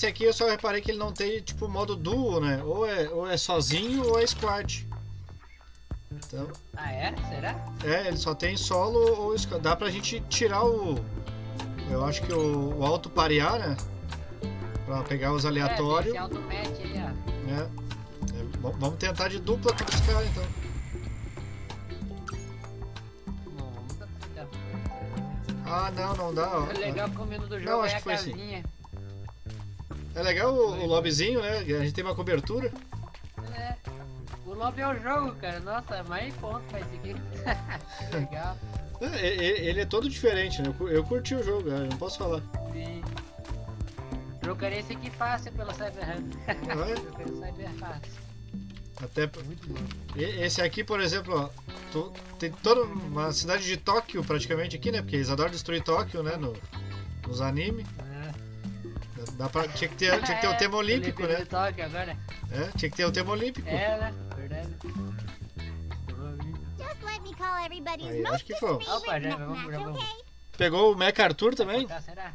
Esse aqui eu só reparei que ele não tem, tipo, modo duo, né? Ou é, ou é sozinho ou é squad. Então, Ah, é? Será? é, ele só tem solo ou squad. Dá pra gente tirar o... Eu acho que o, o auto parear, né? Pra pegar os É, aleatórios. tem esse auto-match aí, ó. É, v- vamos tentar de dupla com os caras, então. Ah, não, não dá, ó. O legal comendo do Não, jogo acho é a que foi assim. É legal o, o lobbyzinho, né? A gente tem uma cobertura. É. O lobby é o jogo, cara. Nossa, mais ponto pra esse aqui. legal. É, ele é todo diferente, né? Eu, cu- eu curti o jogo, eu não posso falar. Sim. Jogaria esse aqui fácil pelo Cyberhand. Ah, é? Jogaria o Cyber fácil. Até Muito bom. esse aqui, por exemplo, ó, tu- tem toda uma cidade de Tóquio praticamente aqui, né? Porque eles adoram destruir Tóquio, né? No, nos animes. Dá pra, tinha, que ter, tinha que ter o tema É, olímpico, Olimpíada né? agora. É, tinha que ter o tema olímpico. É, né? Verdade. Just let me call everybody's Aí, acho que foi. Opa, já vamos, já vamos. Pegou o Mecha Arthur também? Será?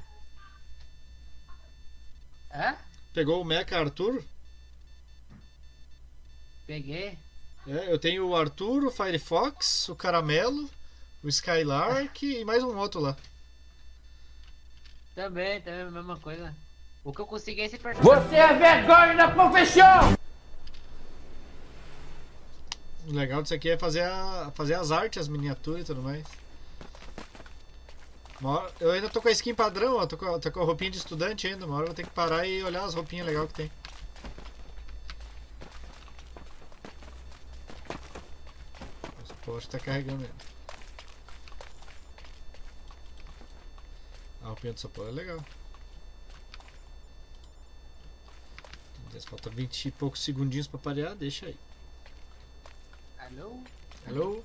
Hã? Pegou o Mecha Arthur? Peguei. É, eu tenho o Arthur, o Firefox, o Caramelo, o Skylark e mais um outro lá. Também, também a mesma coisa. O que eu consegui é esse personagem. Você é vergonha da profissão! O legal disso aqui é fazer, a, fazer as artes, as miniaturas e tudo mais. Hora- eu ainda tô com a skin padrão, ó, tô com, tô com a roupinha de estudante ainda. Uma hora eu vou ter que parar e olhar as roupinhas legais que tem. Esse poste tá carregando ainda. A roupinha do Sapolo é legal. Falta 20 e poucos segundinhos pra parear, deixa aí. Alô? Alô?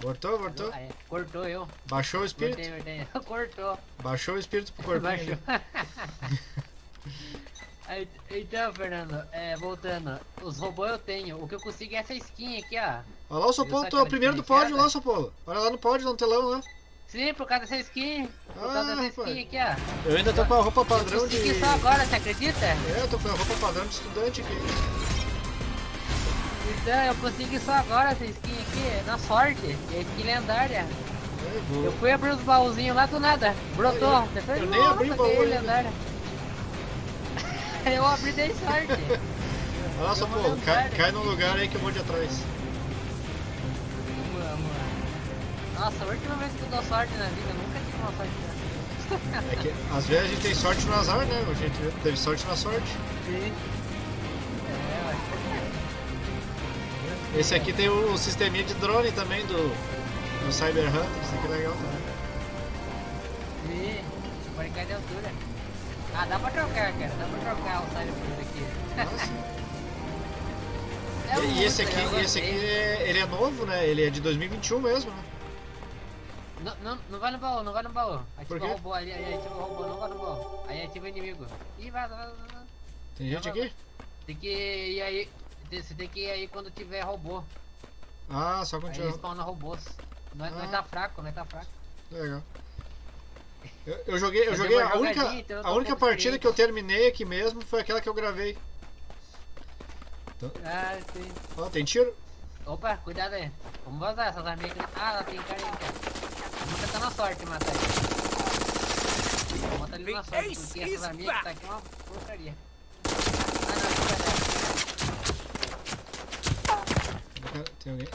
Voltou? Ah, é. Cortou eu. Baixou o espírito? Cortei, cortei. Cortou. Baixou o espírito pro corpinho. Baixou. Aí, então, Fernando, é, voltando. Os robôs eu tenho. O que eu consegui é essa skin aqui, ó. Olha lá o Sopolo, tu é o primeiro do pódio lá, Sopolo. Olha lá no pódio, no telão lá. Sim, por causa dessa skin. Por Ah, dessa skin aqui, ó. Eu ainda tô com a roupa Eu padrão de. consegui só agora, você acredita? É, eu tô com a roupa padrão de estudante aqui. Então, eu consegui só agora essa skin aqui, na sorte. E a skin lendária. É. Eu fui abrir os baúzinhos lá do nada. Brotou. Eu- Depois, eu nem nossa, abri o baú lendária. eu abri dei sorte. Lá, Sopolo, cai, cai num lugar aí que eu vou de atrás. Nossa, a última vez que eu dou sorte na vida, eu nunca tive uma sorte. É que às vezes a gente tem sorte no azar, né? A gente teve sorte na sorte. Sim. É, Esse aqui tem o, o sisteminha de drone também do, do Cyber Hunter, isso aqui é legal também. Sim. Pode cair de altura. Ah, dá pra trocar, cara. Dá pra trocar o Cyberpunk aqui. Nossa. É E, e esse aqui, esse aqui é, ele é novo, né? Ele é de 2021 mesmo, né? Não, não, não vai no baú, não vai no baú. Ativa o robô ali, aí ativa o robô, não vai no baú. Aí ativa o inimigo. Ih, vaza, vaza, vaza. Tem gente aqui? Tem que ir aí. Você tem que ir aí quando tiver robô. Ah, só Aí continuar. spawna robôs. Nós, nós Ah. tá fraco, nós tá fraco. Legal. Eu, eu joguei, eu Eu joguei a única, então a única partida que eu terminei aqui mesmo foi aquela que eu gravei. Ah, sim. Ó, tem tiro? Opa, cuidado aí. Vamos vazar essas arminhas aqui. Ah, lá tem cara aí, cara. Vamos tentar na sorte matar ele. Bota ele na sorte, porque essas arminhas que tá aqui é uma porcaria. Ah, não. Tem alguém?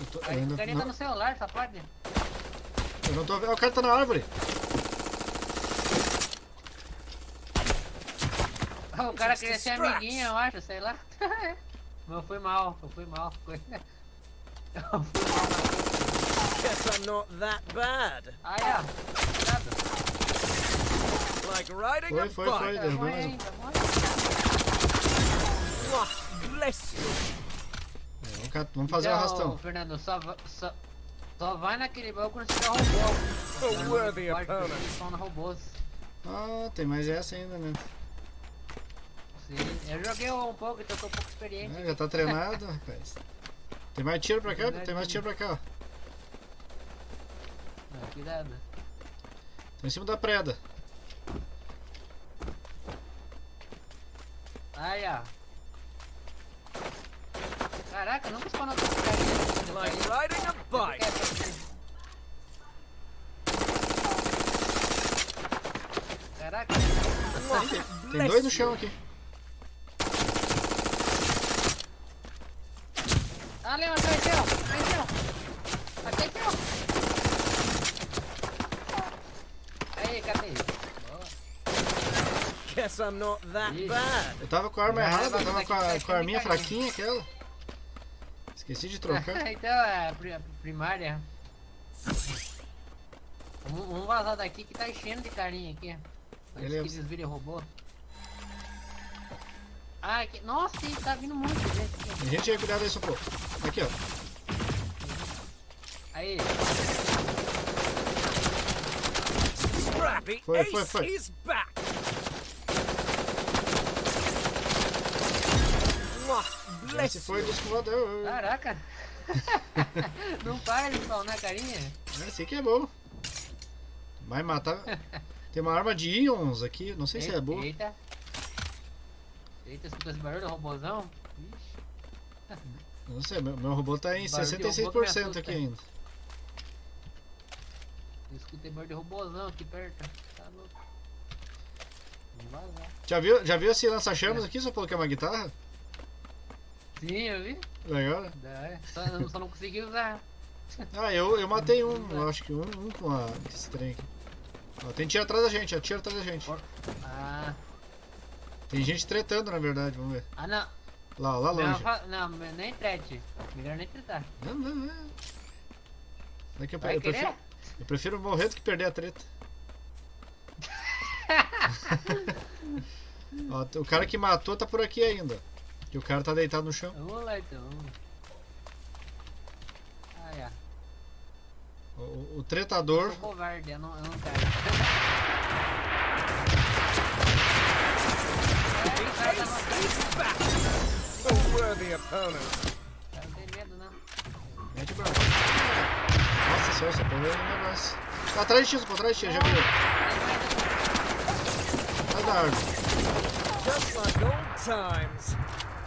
Eu, tô- eu Aí, ainda O carinha tá não, no celular, safado. eu não tô vendo. O cara tá na árvore. O cara queria ser amiguinho, eu acho, sei lá. Mas eu fui mal, eu fui mal. Foi- Eu fui mal na Guess I'm not that bad. Ai, ó. Cuidado. Like riding Foi, a foi, bike. foi. Vai Derrubou mais um. bless you. É, vamos fazer o Então, arrastão. Fernando, só, só, só vai naquele baú quando tiver robô. A worthy opponent. robôs. Ah, tem mais essa ainda, né? Sim, eu joguei um pouco, então tô um pouco experiente. É, já tá treinado, rapaz. Tem mais tiro pra cá? Tem mais tiro pra cá, ó. Cuidado. Tô em cima da preda. Aí, ó. Caraca, nunca spawnou com esse carinha. Like riding a bike. Caraca, Tem dois no chão aqui. ali, mas cresceu, cresceu. Aqui, aqui, ó. Aí, cadê? Boa. Guess I'm not that bad. Eu tava com a arma errada, eu tava com a, tá com a arminha de fraquinha aquela. Esqueci de trocar. então é pri- a primária. Vamos, vamos vazar daqui que tá enchendo de carinha aqui. Antes Beleza. que eles virem robô. Ah, aqui. Nossa, tá vindo muito gente aqui. Tem gente aí, cuidado aí, socorro. Aqui, ó. Aí, Scrappy Foi, Ace foi, foi. Esse foi you. do escovador. caraca. Não para de spawnar carinha. Esse aqui é bom. Vai matar. Tem uma arma de íons aqui, não sei se é boa. Eita. Eita, escutou esse barulho do robôzão? Ixi. Não sei, meu, meu robô tá em Barulho de robô que me 66% assusta. aqui ainda. Eu escutei barulho de robôzão aqui perto. Tá louco. Vamos vazar. Já viu, já viu esse lança-chamas aqui, só que é uma guitarra? Sim, eu vi. Legal, né? Só, só não consegui usar. Ah, eu, eu matei um, eu acho que um, um com a, esse trem aqui. Ó, tem tiro atrás da gente, ó, tiro atrás da gente. Ah, Tem gente tretando, na verdade, vamos ver. ah não. Lá, lá Não, longe. fa- não, nem trete. Melhor nem tretar. Não, não, não. Que eu, eu, prefiro, eu prefiro morrer do que perder a treta. Ó, o cara que matou tá por aqui ainda. Que o cara tá deitado no chão. Então. Ah, é. O, o- o tretador. Eu sou covarde, eu não, eu não quero. O. A worthy opponent. O não tem medo, não. Mete bala. Nossa senhora, essa porra é um negócio. Tá atrás de ti, pô, atrás de ti, já viu. Atrás da árvore. Just like old times.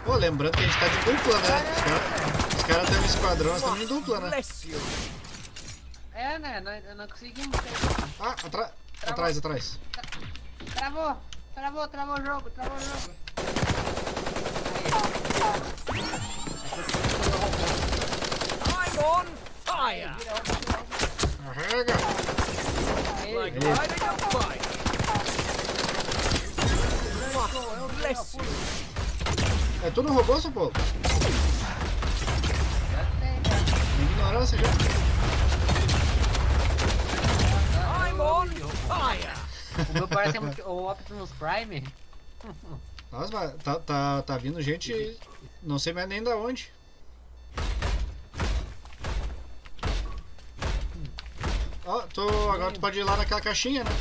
Pô, lembrando que a gente tá de dupla, né? Os caras cara têm um esquadrão, nós estamos em dupla, né? É, né? Nós, nós conseguimos. Ah, atra atrás, atrás. Travou! Travou, travou o jogo, travou o jogo. I'm on fire. Carrega. Like riding a bike. Bless you. É tu no robô, seu povo? já tem, já. Ignorância já. I'm on fire. O meu parece muito- o Optimus Prime. Nossa, mas tá, tá, tá vindo gente, não sei mais nem da onde. Ó, tu, agora tu pode ir lá naquela caixinha, né?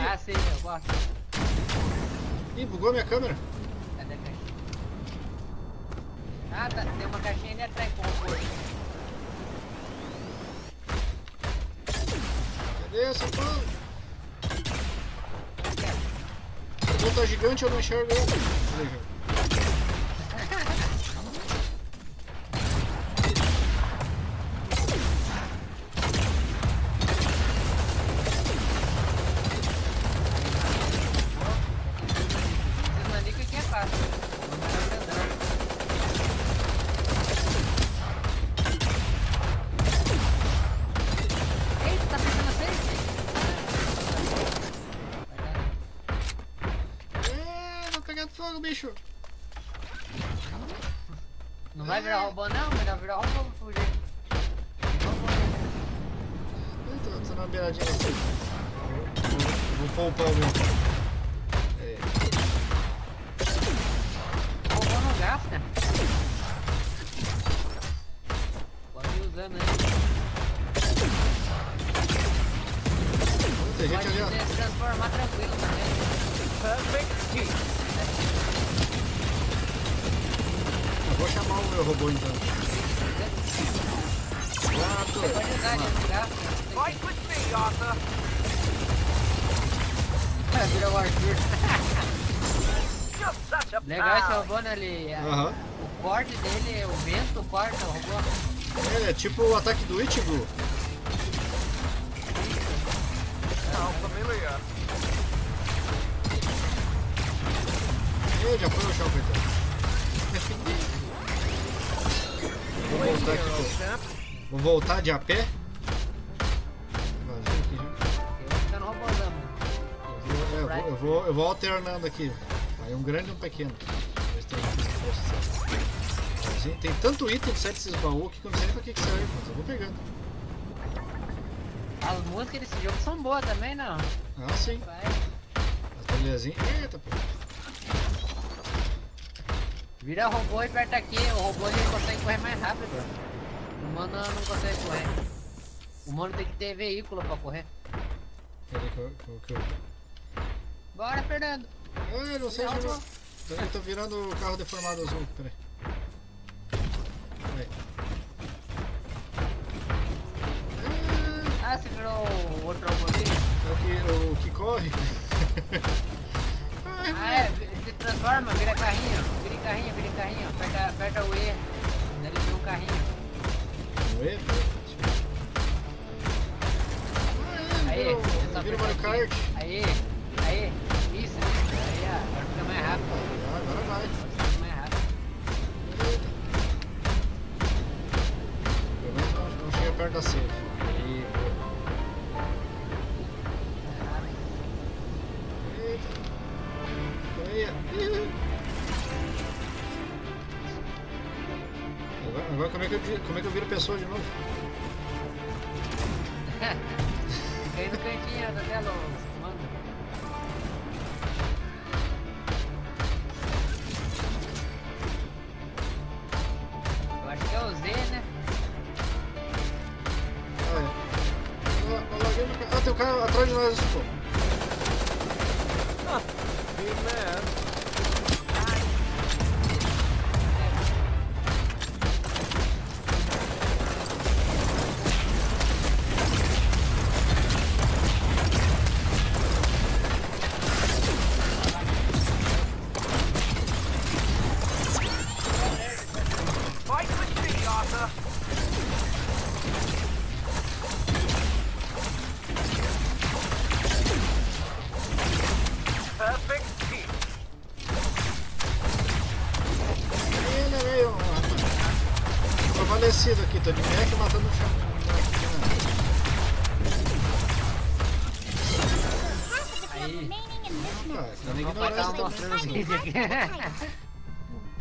Ah, sim, eu gosto. Ih, bugou minha câmera. Cadê a caixinha? Ah, tá, tem uma caixinha ali atrás com o. Cadê seu pão? O robô tá gigante, eu não enxergo ele. Legal esse robô, né? Ele, Aham. O corte dele, o vento corta o robô. É, é tipo o ataque do Ichigo. How familiar. Ih, já foi o chão, coitado. Vou voltar aqui, pô. Vou voltar de a pé. No é, vou, eu vou, eu vou alternando aqui. Aí um grande e um pequeno. Tem um tanto item que sai desses baús que eu não sei nem pra que que serve, mas eu vou pegando. As músicas desse jogo são boas também, não? Ah, sim. Vai. A trilhazinha. Eita, pô. Vira robô e aperta aqui. O robô ele consegue correr mais rápido. O humano não consegue correr. O humano tem que ter veículo pra correr. Peraí que eu, que eu, que eu... Bora, Fernando. Ah, não sei, Não, chegou. não. Peraí, tô virando o carro deformado azul. Peraí. Peraí. Ah, você virou o outro ali? É o que, o que corre. Ah, é. Se transforma, vira carrinho. Vira carrinho, vira carrinho. Aperta, aperta o E. Ele vira um carrinho. Ué, Aí, Vira, é só o- vira o Mario. Kart. Aí, aí.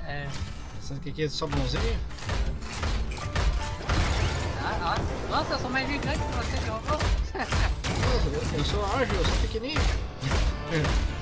É. Sabe o que é só bonzinho? Ah. Nossa, eu sou mais gigante que você, eu- Eu sou ágil, eu sou pequenininho.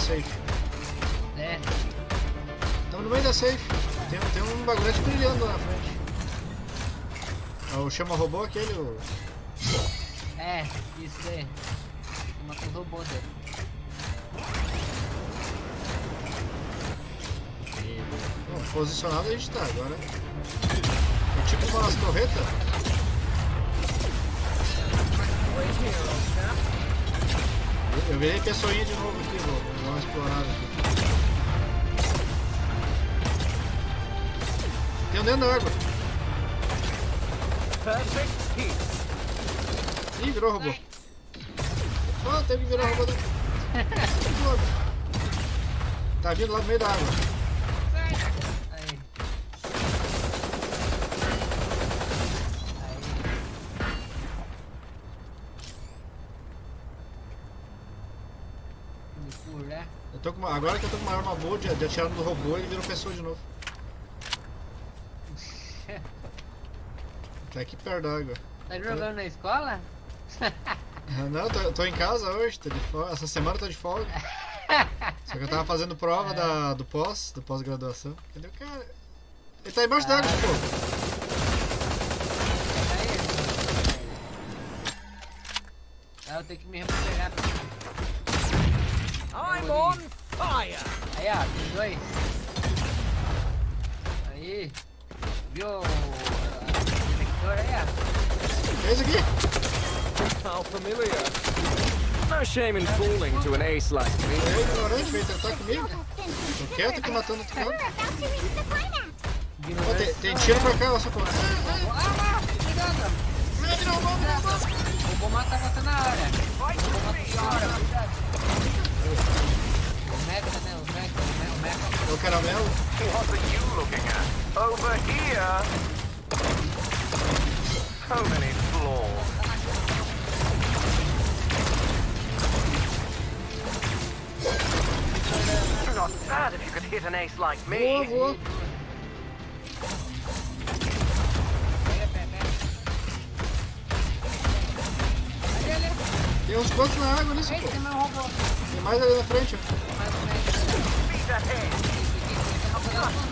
safe? É. Estamos no meio da safe. Tem, tem um bagulhete brilhando lá na frente. É o chama robô aquele, o... É, isso daí. Matou os robôs dele. Bom, posicionado a gente tá agora. É tipo umas torretas. Eu, virei pessoinha de novo aqui, vou, dar uma explorada aqui. Tem um dentro da água. Ih, virou robô. Ah, teve que virar robô dentro. Tá vindo lá no meio da água. Aí. Aí. escuro, né? Eu tô com uma- agora que eu tô com uma arma boa de, de atirar no robô, ele virou pessoa de novo. Tá aqui perto da água. Tá jogando na escola? Ah, Não, eu tô, tô em casa hoje, tô de folga. Essa semana eu tô de folga. Só que eu tava fazendo prova da, do pós, do pós-graduação. Cadê o cara? Ele tá embaixo d'água, pô. Aí eu tenho que me recuperar. I'm on! Aí, ó, tem dois. Aí. Viu o detector aí, ó? É isso aqui? How familiar. No shame in falling to an ace like me. É ignorante, veio tentar comigo. Tô quieto aqui matando outro cara. Ó, tem, tem tiro pra cá, ó, só pô. Ah, cuidado! Eu vou matar você na hora. Fight Eu vou with matar me, você na hora, Arthur! cuidado. O Mecha, né? O Mecha, o Mecha. É o caramelo. What are you looking at? Over here! So many flaws. Not bad if you could hit an ace like Voa, me. voa. Pega, pega, pega. Ali, ali. Tem uns quantos na água nisso, Eita, pô. tem mais um robô. Tem mais ali na frente, ó. Ahead.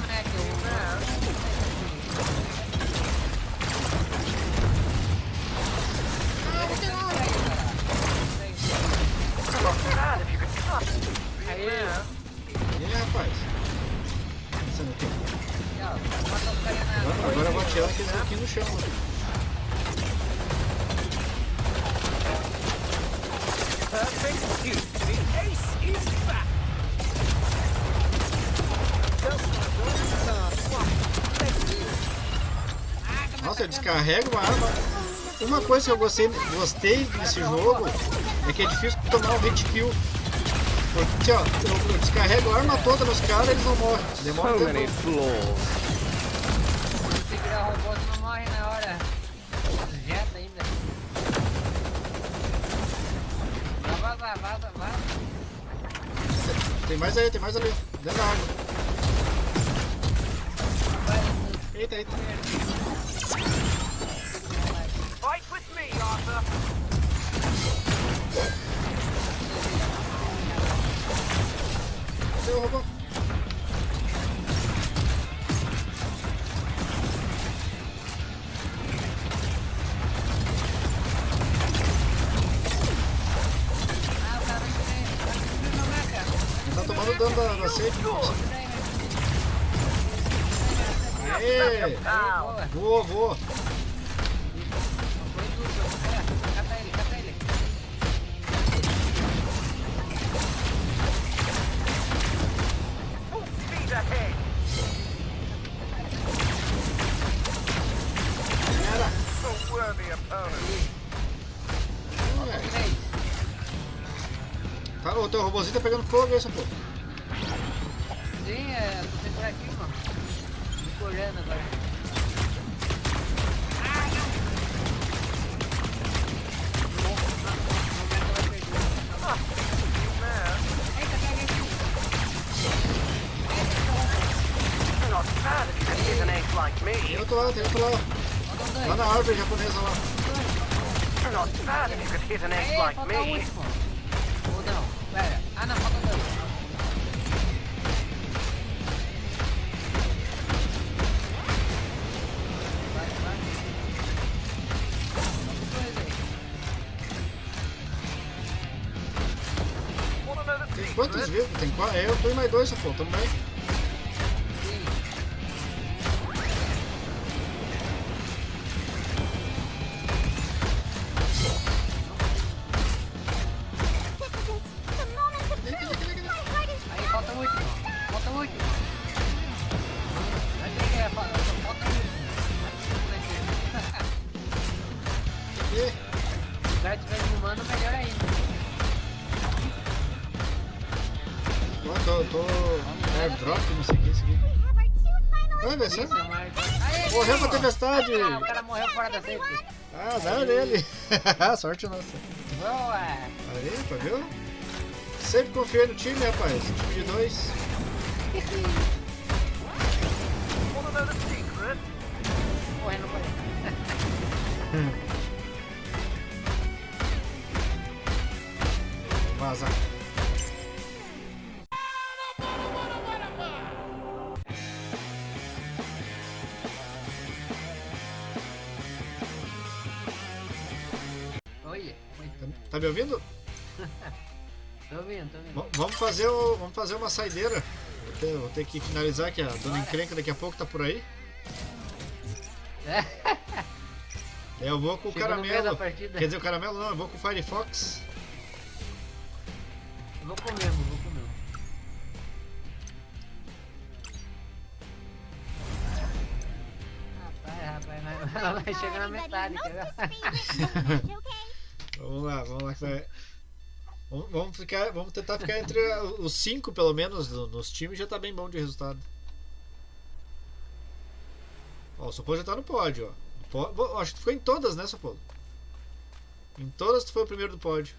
Descarrego uma arma. Uma coisa que eu gostei, gostei desse jogo é que é difícil tomar um hit kill. Porque, ó, eu, eu descarrego a arma toda nos caras eles não morrem. Demora um tempo. Se virar robô, não morre na hora. Jeta ainda. Tem mais aí, tem mais ali. Dentro da água. Eita, eita. Ahead. Era. A worthy opponent. Ué, Três. Tá, o teu robôzinho tá pegando fogo essa porra. Tem quantos vivos? Tem quatro? É, eu tô em mais dois, pô. Tamo bem. Sorte nossa. Boa! Aí, tá viu? Sempre confiei no time, rapaz. Time de dois. Tô ouvindo, tô ouvindo. V- vamos fazer, o- vamos fazer uma saideira. Vou ter, vou ter que finalizar que a dona encrenca daqui a pouco tá por aí. É, eu vou com o Chegou da caramelo. Quer dizer, o caramelo não, eu vou com o Firefox. Eu Vou comer, eu vou comer. Rapaz, rapaz, vai, vai chegar na metade? Vamos lá, vamos lá que vai. Vamos, ficar, vamos tentar ficar entre os cinco pelo menos no- nos times já tá bem bom de resultado. Ó, o Sopolo já tá no pódio, ó. Bom, acho que tu foi em todas, né, Sopolo? Em todas tu foi o primeiro do pódio.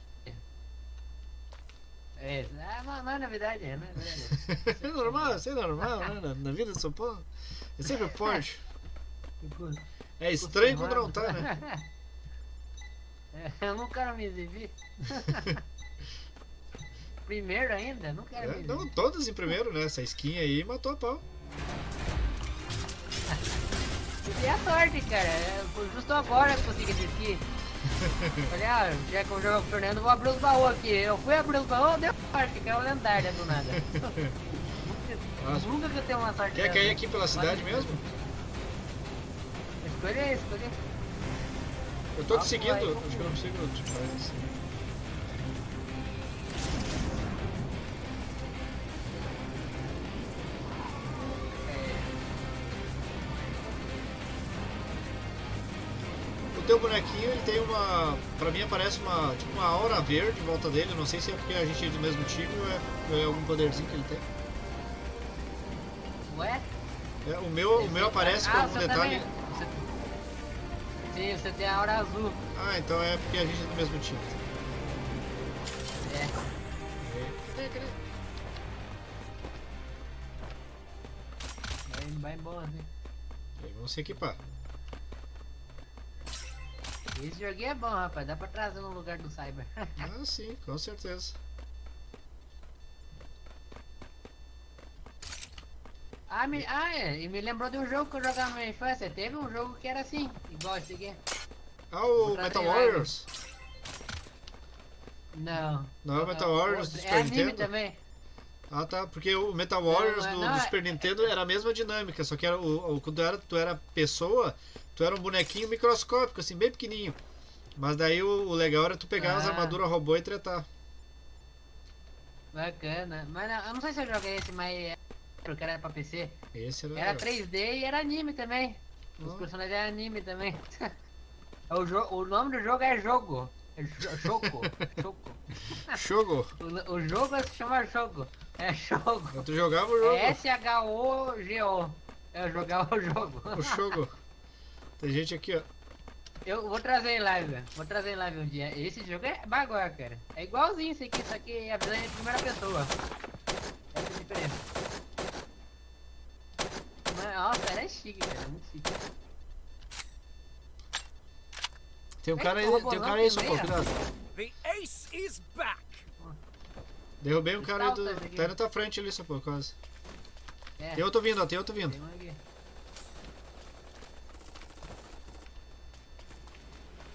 É, ah, não, não é novidade, é, é novidade. É normal, isso é normal, né? Na, na vida do Sopolo. É sempre o pódio. É estranho quando não tá, né? É, eu não quero me exibir. Primeiro ainda? Não quero É, exibir. não, todas em primeiro, né? Essa skin aí matou a pau. E a sorte, cara. Foi justo agora que eu consegui desistir. Falei, ah, já que eu jogo com o Fernando, vou abrir os baús aqui. Eu fui abrir os baús, deu sorte, que é o lendária do nada. Nossa. Nunca, que eu tenho uma sorte Quer cair aqui pela cidade mesmo? Escolhe, escolhe. Eu tô te seguindo. vai. Acho que eu não consigo te fazer assim. Pra mim aparece uma. Tipo uma aura verde em volta dele. Não sei se é porque a gente é do mesmo time ou é, é algum poderzinho que ele tem. Ué? É, o meu, o meu aparece com ah, algum você detalhe. Também. Você... Sim, você tem a hora azul. Ah, então é porque a gente é do mesmo time. É. Vai, vai embora, né? Vamos se equipar. Esse joguinho é bom, rapaz. Dá pra trazer no lugar do Cyber. Ah, sim, com certeza. ah, me... ah, é. E me lembrou de um jogo que eu jogava na minha infância. Teve um jogo que era assim, igual esse aqui. Ah, o Metal. Warriors. Não. Não é o Metal Warriors do É Super anime Nintendo? também. Ah, tá. Porque o Metal Warriors não, do, não, do é- Super Nintendo era a mesma dinâmica, só que era o, o, quando tu era, tu era pessoa, tu era um bonequinho microscópico, assim, bem pequenininho. Mas daí o, o legal era tu pegar as Ah. armaduras robô e tretar. Bacana. Mas não, eu não sei se eu joguei esse, mas é- porque era pra PC. Esse era. Era 3D e era anime também. Os personagens eram anime também. o, o nome do jogo é Jogo. É jo Choco. Choco. Jogo. O, o jogo se chama Jogo. É Jogo. Tu jogava o jogo. É S-H-O-G-O. Eu jogava o jogo. O jogo. Tem gente aqui, ó. Eu vou trazer em live, vou trazer em live um dia. Esse jogo é bagulho, cara. É igualzinho esse aqui, só que é a visão em primeira pessoa. Essa é a diferença. Mas, nossa, era chique, cara. Muito chique. Tem um cara aí, o tem um cara aí, tem só pô, meia. cuidado. The ace is back. Derrubei um cara aí do. Tá na tua frente ali, só pô, quase. É, Tem outro vindo, ó, tem outro vindo. tem um aqui.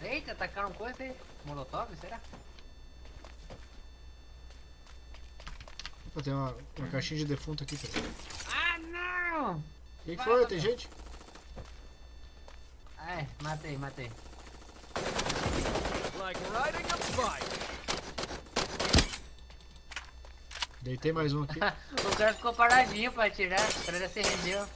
Eita, atacaram coisa aí. Molotov, será? Opa, tem uma, uma caixinha de defunto aqui, cara. Ah, não! O que, que foi? Tem gente? Ah, é, matei, matei. Like riding a bike. Deitei mais um aqui. o cara ficou paradinho pra atirar, o cara já se rendeu.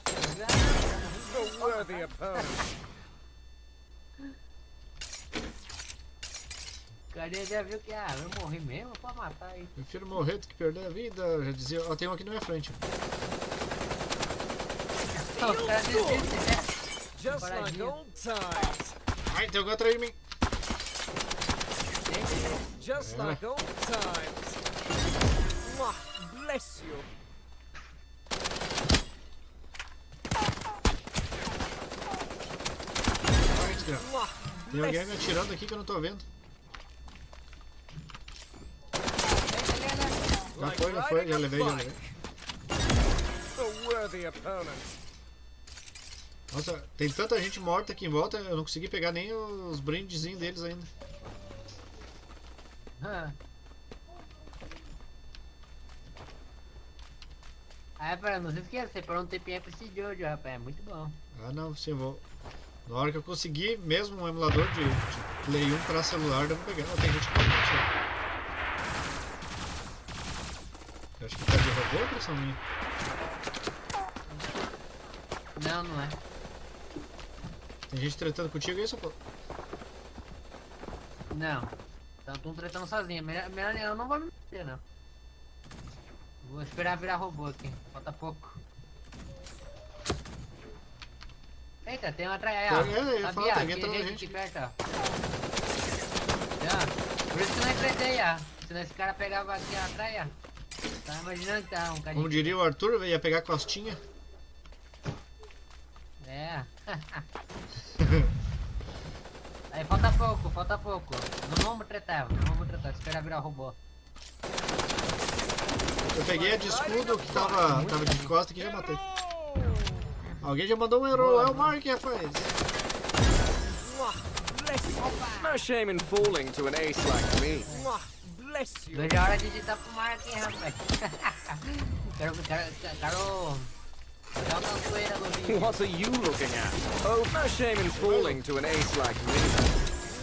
Cara já viu que, ah, eu morri mesmo, pode matar aí. Prefiro morrer do que perder a vida. Já dizia. Ó, tem um aqui na minha frente. O cara desiste, né? Just like old times. Ai, tem alguém atrás de mim. Just Yeah. like old times. Mwah, Bless you. Tem alguém me atirando aqui que eu não tô vendo. Já foi, já foi, já levei, já levei. Nossa, tem tanta gente morta aqui em volta, eu não consegui pegar nem os brindezinhos deles ainda. Ah, para não se esqueça, você parou um tempinho pra esse Jojo, rapaz, é muito bom. Ah não, sim, vou. Na hora que eu conseguir mesmo um emulador de, de Play 1 pra celular, eu vou pegar. Oh, tem gente que não Eu acho que tá de robô ou impressão minha? Não, não é. Tem gente tretando contigo aí, seu pô? Não. Então tô tretando sozinho. Melhor, melhor eu não vou me meter, não. Vou esperar virar robô aqui. Falta pouco. Eita, tem uma aí, ó. Tem, é, eu falar, Sabia? alguém Tem gente gente. aqui perto, ó. Por isso que não enfrentei, ó. Senão esse cara pegava aqui atrás, ó. Tá imaginando que tá um. Como diria o Arthur, ia pegar costinha. É. Aí falta pouco, falta pouco. Não vamos tretar, não vamos tretar. Espera virar robô. Eu peguei a de escudo que tava, tava de costa e já matei. Alguém já mandou um herói, é o Mark, rapaz. No shame in falling to an ace like me. Bless you. Hora de digitar pro mar aqui, rapaz. quero, quero, quero... Joga uma poeira no vídeo. What are you looking at? Oh, no shame in falling to an ace like me.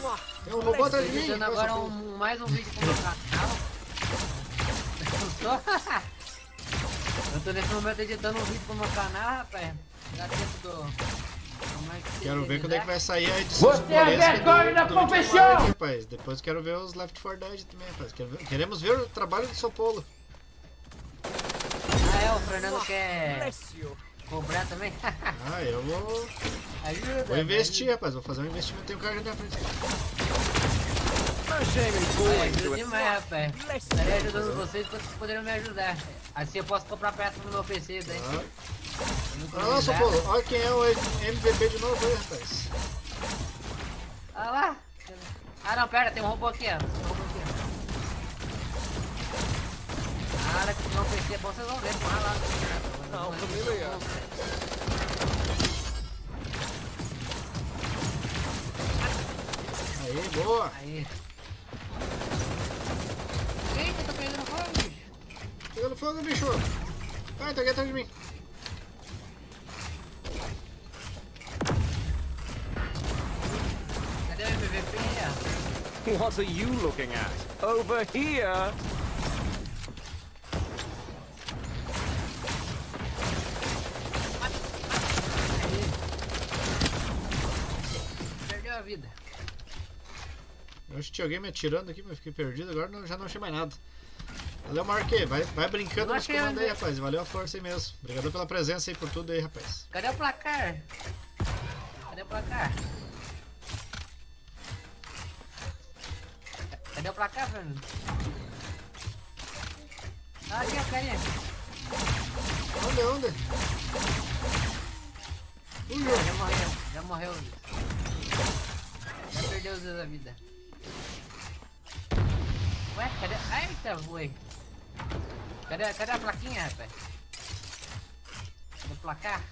Mwah, Tem um robô atrás de mim. Olha agora um, mais um vídeo pro meu canal. Eu tô... Eu tô nesse momento editando um vídeo pro meu canal, rapaz. Dá tempo do... como é que se Quero ver quando é que vai sair a edição Você é vergonha da profissão! Rapaz. Depois quero ver os Left 4 Dead também, rapaz. Quero ver- queremos ver o trabalho do Sopolo. Ah, é, o Fernando quer. Cobrar também? Ah, eu vou, ajuda. vou investir, rapaz. Vou fazer um investimento. Tem um cara na frente. No shame in Olha, falling to ajuda an demais, rapaz. Estarei you. ajudando vocês quando vocês poderiam me ajudar. Assim eu posso comprar peça no meu PC daí. Ah. Não Olha lá, precisar. Sopolo. Olha quem é o MVP de novo aí, rapaz. Olha lá. Ah não, pera, tem um robô aqui, ó. Tem um robô aqui, ó. Ah, que no PC é bom, vocês vão ver. Porra lá. Familiar. Boa. Eita, pegando fogo. Pegando fogo, bicho. Tá aqui atrás de mim. Cadê MVP? What are you looking at? Over here. Vida. Eu acho que tinha alguém me atirando aqui, mas fiquei perdido. Agora não- já não achei mais nada. Valeu, Marquê. Vai, vai brincando nos comandos aí, rapaz. Valeu a força aí mesmo. Obrigado pela presença aí, por tudo aí, rapaz. Cadê o placar? Cadê o placar? Cadê o placar, Fernando? Ah, aqui, ó, carinha. Onde, onde? Ui. Já morreu, já morreu. Dois da vida. Ué, cadê? Eita, voei. Cadê, cadê a plaquinha, rapaz? Cadê o placar?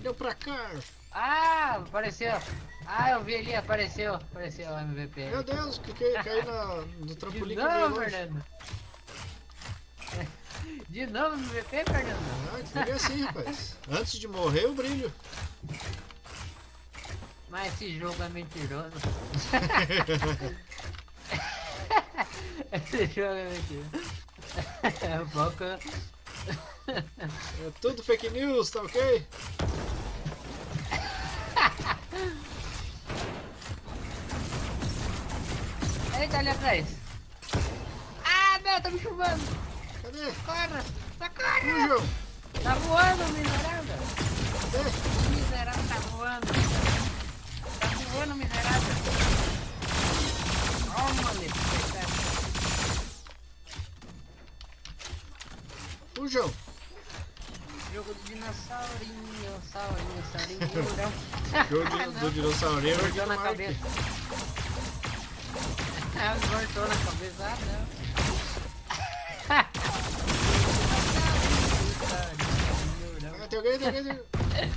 Deu pra cá. Ah, apareceu. Ah, eu vi ali, apareceu. Apareceu o MVP. Meu Deus, cliquei, caí na, no trampolim De que novo. Fernando. De novo MVP, Fernando? Ah, que é assim, rapaz. Antes de morrer, eu brilho. Mas esse jogo é mentiroso. esse jogo é mentiroso. É pouco. É tudo fake news, tá ok? Eita, ali atrás. Ah, não, tá me chuvando. Cadê? Corra, socorro. Tá voando, miserável. Cadê? O miserável tá voando. Miserável. Ó, oh, mano, Fujão. Jogo do dinossaurinho, saurinho, saurinho. não. Jogo do dinossaurinho. Cortou na cabeça. Ah, cortou na cabeça. Ah, não. Ah, tem alguém, tem alguém, tem alguém.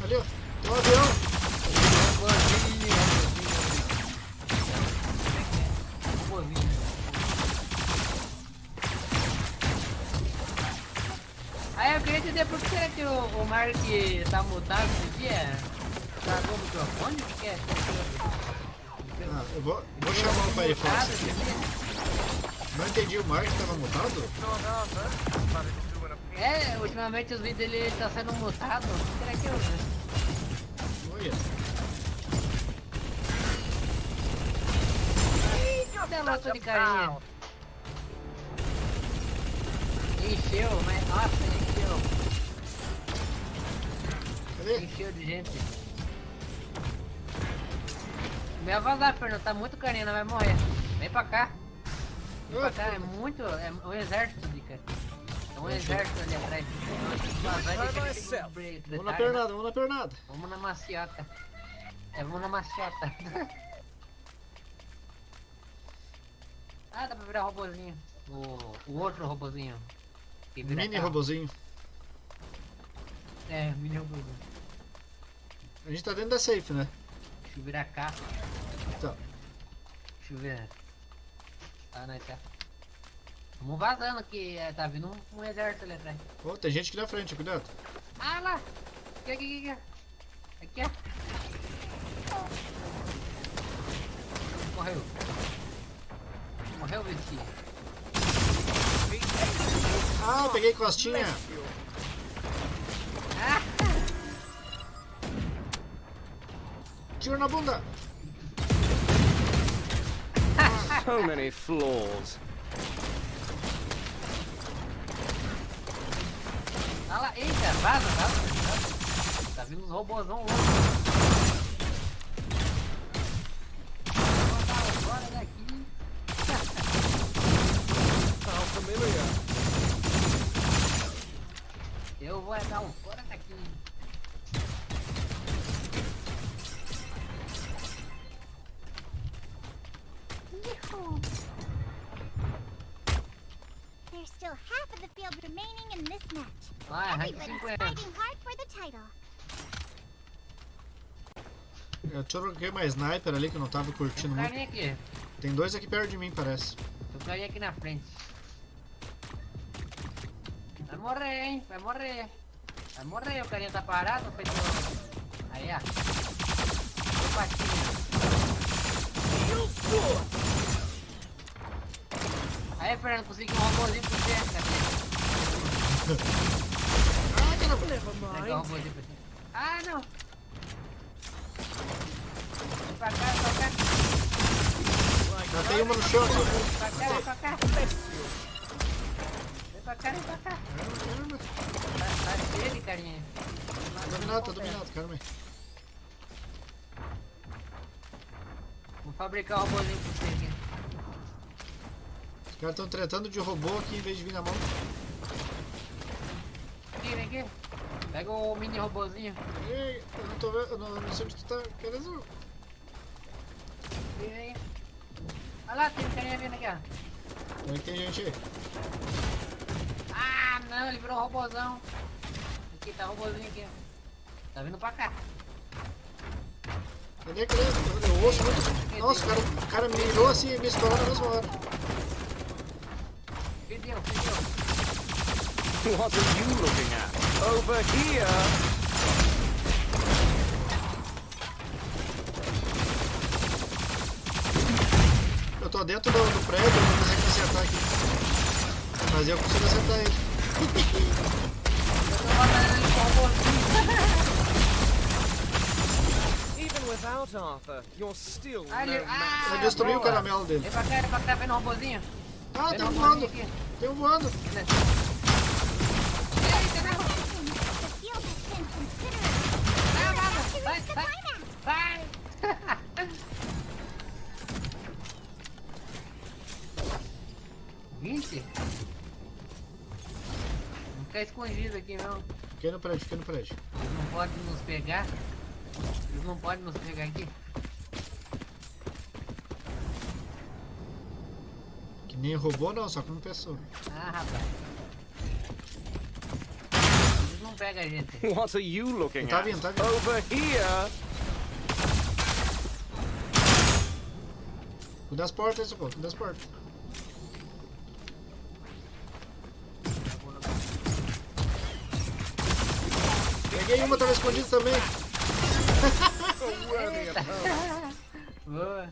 Ali, ó. Tem um avião. Entender por que será que o, o Mark tá mutado esse dia? Tragou o microfone? O que é? Ah, eu vou, vou chamar o Firefox aqui. Não entendi, o Mark tava mutado? É, ultimamente os vídeos dele tá sendo mutado. O que será que eu Olha. Cadê a luta de carinha? Encheu, mas nossa, encheu. Encheu de gente. Vai vazar, Fernando. Tá muito carinha, não vai morrer. Vem pra cá. Vem pra cá, é muito. É um exército de cara. É um exército ali atrás. Vamos na pernada, vamos na pernada. Vamos na maciota. É, vamos na maciota. ah, dá pra virar robozinho. O, o outro robozinho. Mini robozinho. É, mini robozinho. A gente tá dentro da safe, né? Deixa eu virar carro. Tá. Deixa eu ver. Ah, não, tá. Vamos vazando que é, tá vindo um, um exército ali atrás. Ó, tem gente aqui na frente, cuidado. Ah lá! Aqui, aqui, aqui. Aqui, ó. Morreu. Morreu, Vitinho. Ah, peguei costinha. Ah! Tiro na bunda. So many flaws. Olha lá, eita, vaza, vaza, vaza. Tá vindo uns robôzão loucos. Vou botar fora daqui. How familiar. Eu vou dar um fora daqui. Eu troquei uma sniper ali que eu não tava curtindo Tem muito. aqui. Tem dois aqui perto de mim, parece. Tem um carinha aqui na frente. Vai morrer, hein? Vai morrer. Vai morrer, o carinha tá parado, feito... Aí, ó. Deu patinha. Aí, Fernando, consegui um robôzinho pro você, cadê? Ah, robôzinho pra você. Ah, não! Pra cá, vem pra cá. Já tem uma no chão. Vem pra cá, vem pra cá. Vem pra cá, vem pra cá. Caramba, caramba. Tá, tá cheio de carinha. Tá dominado, tá dominado, caramba. Vou fabricar um robôzinho pra você aqui. Os caras estão tretando de robô aqui em vez de vir na mão. Aqui. Pega o mini robôzinho. Ei, eu não tô vendo, eu não, não sei onde tu tá. Querendo. Vem aí. Olha lá, tem um carinha vindo aqui, ó. Que tem gente aí? Ah, não, ele virou um robôzão. Aqui, tá o robôzinho aqui, ó. Tá vindo pra cá. Cadê, cadê? Eu ouço muito. Nossa, o cara, o cara mirou assim e me estourou na mesma hora. Perdeu, perdeu. What are you looking at? Over here. Eu tô dentro do, do prédio, eu não consigo acertar aqui. Mas eu consigo acertar ele. Eu tô matando ele com o robôzinho. Even without Arthur, you're still Ah, ele... Ah, Eu destruí o caramelo dele. Vem pra cá, vem pra cá, vem no robôzinho. Ah, tem um voando. Tem um voando. Vai, vai, vai. Vinte? Não ficar escondido aqui mesmo. Fiquei no prédio, fiquei no prédio. Eles não podem nos pegar. Eles não podem nos pegar aqui. Que nem robô não, só como pessoa. Ah, rapaz. Pegam a gente. What are you looking Tá at? vindo, tá vindo. Over here! Cuida das portas, socorro, cuida das portas. Peguei uma, tava escondido também. Boa.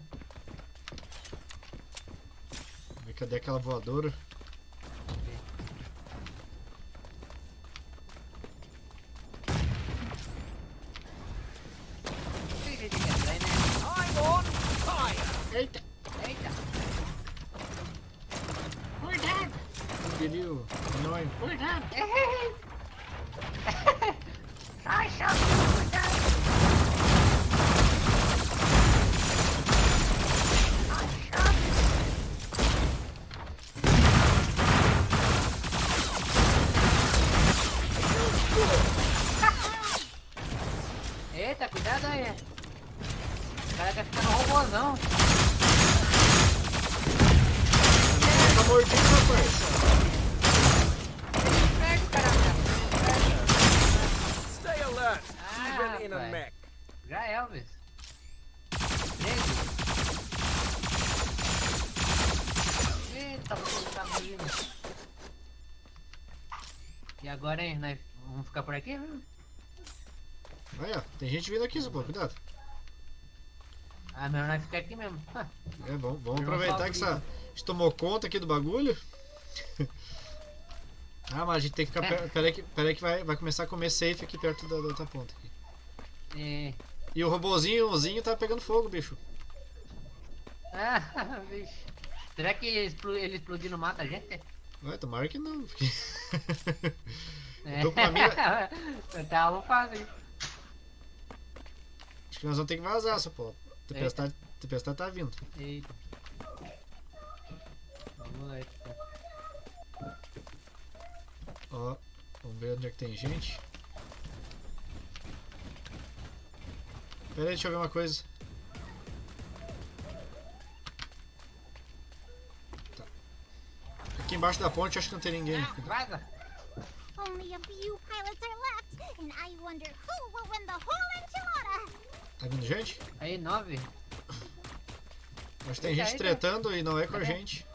Cadê aquela voadora? Tem gente que atrai, né? I'm on fire! Eita! Eita. Cuidado! Pediu. Anônimo. Cuidado! Ai, chato. Cuidado. Eita, cuidado aí. O cara quer ficar no robôzão. Tá mordido, rapaz. Pega o cara mesmo. Stay alert, Ah, even in a rapaz. mech. Já é, Elvis. Gente. Eita, você tá vindo. Agora, hein? Nós vamos ficar por aqui? viu? Aí, ó. Tem gente vindo aqui, socorro. Cuidado. Ah, melhor nós ficar aqui mesmo. É bom. Vamos Eu não aproveitar que essa, a gente tomou conta aqui do bagulho. ah, mas a gente tem que ficar. É. per- Peraí que, peraí que vai, vai começar a comer safe aqui perto da, da outra ponta. Aqui. E... E o robozinhozinho tá pegando fogo, bicho. Ah, vixe. Será que explo- ele explodindo mata a gente? Vai, tomara que não. Porque... É. uma mira- tá, vamos fazer. Acho que nós vamos ter que vazar, só pô. Tempestade, tempestade tá vindo. Eita. Vamos lá, então. Ó, vamos ver onde é que tem gente. Pera aí, deixa eu ver uma coisa. Tá. Aqui embaixo da ponte acho que não tem ninguém. Ah, vaza! Only a few pilots are left, and I wonder who will win the whole enchilada. Tá vindo gente? Aí, nove. Acho que tem Deixa gente tretando e não é com a gente.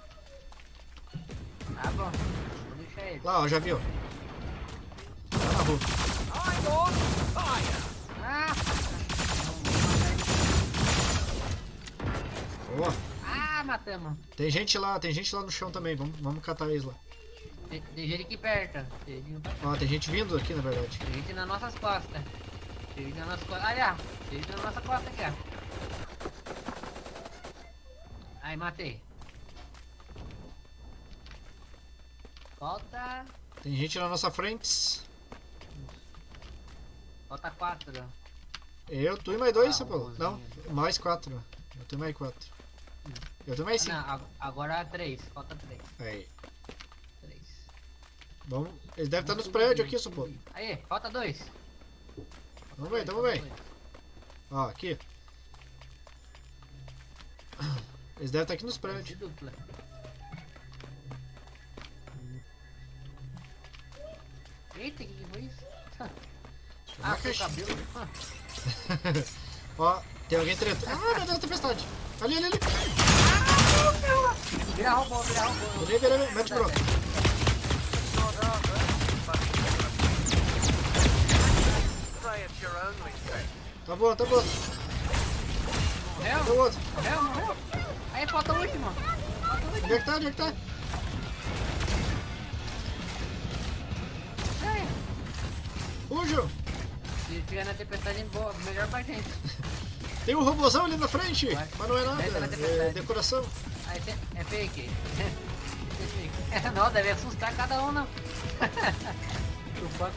Ah, bom. Vou deixar ele. Lá, ó, já viu. Tá na rua. Ah! Ó, Ah, matamos. tem gente lá, tem gente lá no chão também. Vamos, vamos catar eles lá. Tem, tem gente aqui perto. Tem gente, Ó, tem gente vindo aqui na verdade. tem gente nas nossas costas. Tem gente nas nossas costas. Olha, tem gente na nossa costa aqui, ó. Aí, matei. Falta... Tem gente na nossa frente. Falta quatro. Eu, tu e mais dois, Ah, Paulo. Não, mais quatro. Eu tenho mais quatro. Eu tenho mais Ah, cinco. não, ag- agora três. Falta três. Aí. Vamos. Eles devem estar nos prédios aqui, Paulo. Aí, falta dois. Vamos ver, vamos ver. Ó, aqui. Eles devem estar aqui nos prédios. dupla. Eita, que que foi isso? Ah, o cabelo. Ó, tem alguém tretando. Ah, meu Deus, tempestade. Ali, ali, ali. Vira robô, vira robô. Ali, ali. Mete bronca. Tá bom, tá bom. Morreu? O outro? Morreu, morreu. Aí, falta o último. Falta o último. Onde é que tá? Onde é que tá? Fugiu. Se tiver na tempestade, boa, melhor pra gente. Tem um robôzão ali na frente. Vai. Mas não é nada. É tempestade. decoração. Aí, tem- é fake. É fake. Não, deve assustar cada um, não. O foco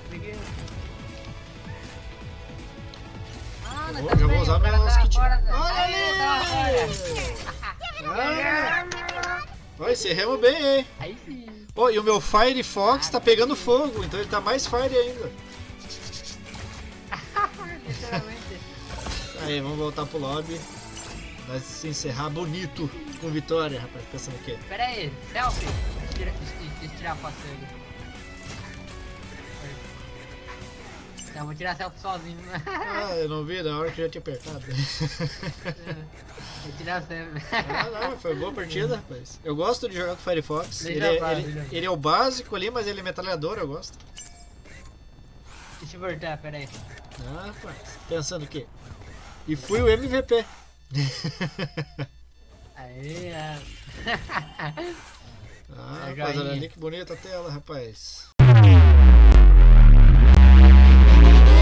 Eu vou, já vou usar meus tá da- Olha ali! Vai, encerramos bem, hein? Aí sim. Ó, e o meu Firefox tá pegando fogo, então ele tá mais fire ainda. Literalmente. Aí, vamos voltar pro lobby. Vai se encerrar bonito com vitória, rapaz. Pensando o quê? Pera aí, selfie. Deixa eu tirar, deixa eu tirar a foto dele. Então, vou tirar selfie sozinho. né? Ah, eu não vi na hora que eu já tinha apertado. Vou tirar selfie. ah, não, foi boa partida, rapaz. Eu gosto de jogar com o Firefox. Ele é, eu ele- eu ele é o básico ali, mas ele é metralhador, eu gosto. Deixa eu voltar, pera aí. Ah, rapaz. Pensando o quê? E fui o MVP. Aí, é. Ah, É rapaz, olha ali que bonita a tela, rapaz.